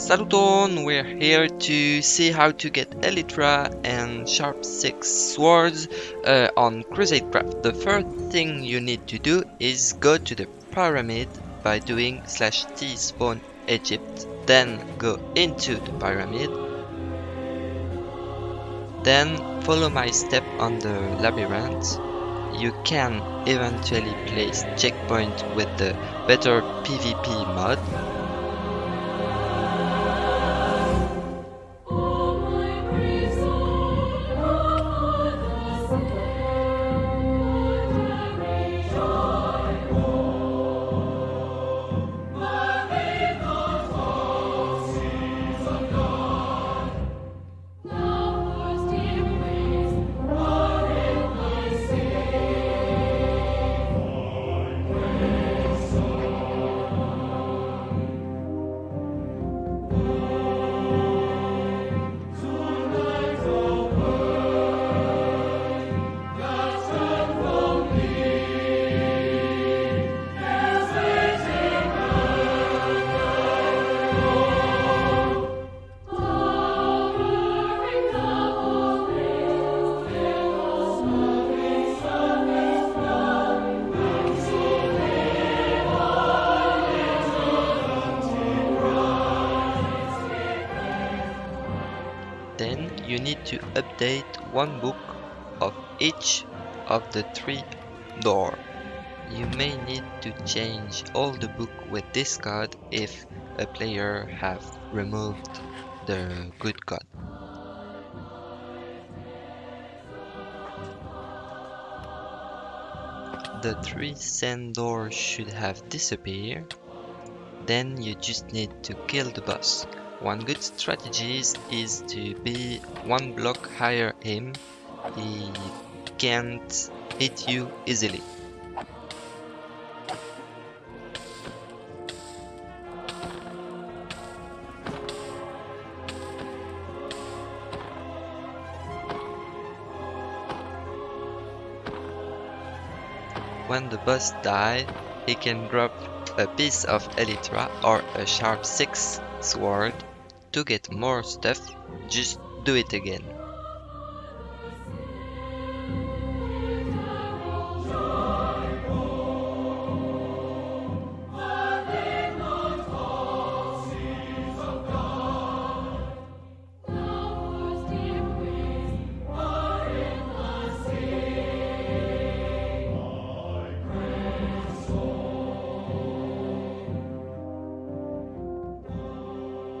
Saluton, we're here to see how to get Elytra and Sharp 6 swords uh, on Crusade Craft. The first thing you need to do is go to the pyramid by doing slash t spawn Egypt, then go into the pyramid, then follow my step on the labyrinth. You can eventually place checkpoint with the better PvP mod Then you need to update one book of each of the three door. You may need to change all the book with this card if a player have removed the good card. The three sand doors should have disappeared. Then you just need to kill the boss. One good strategy is to be one block higher him. He can't hit you easily. When the boss dies, he can drop a piece of Elytra or a sharp 6 sword to get more stuff, just do it again.